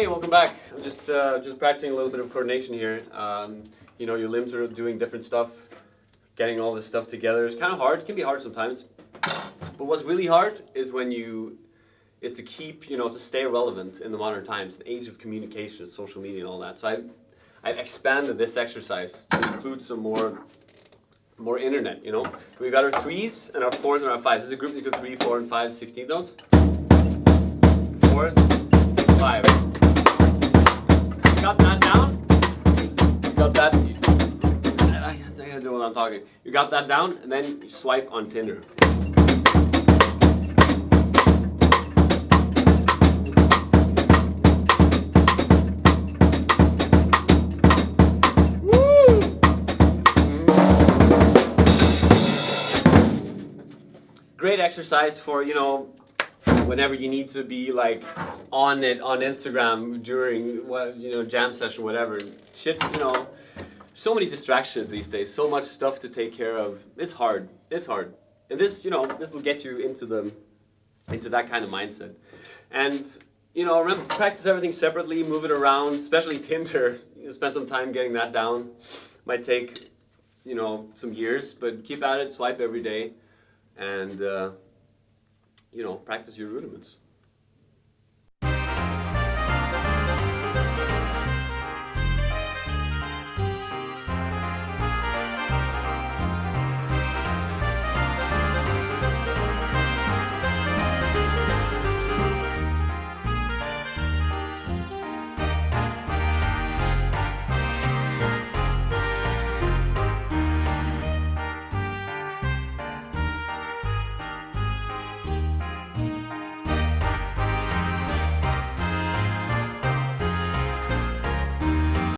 Hey, welcome back. I'm just uh, just practicing a little bit of coordination here. Um, you know, your limbs are doing different stuff. Getting all this stuff together is kind of hard. It can be hard sometimes. But what's really hard is when you is to keep, you know, to stay relevant in the modern times, the age of communication, social media, and all that. So I, I've expanded this exercise to include some more, more internet. You know, we've got our threes and our fours and our fives. This is a group that go three, four, and five, 16 notes. Fours, five. Got that? I, gotta do what I'm talking. You got that down, and then you swipe on Tinder. great exercise for you know whenever you need to be like on it on Instagram during what you know jam session whatever. Shit you know so many distractions these days so much stuff to take care of. It's hard it's hard. And this you know this will get you into the into that kind of mindset. And you know remember practice everything separately move it around especially Tinder. You know, spend some time getting that down. Might take you know some years but keep at it swipe every day. And uh, you know practice your rudiments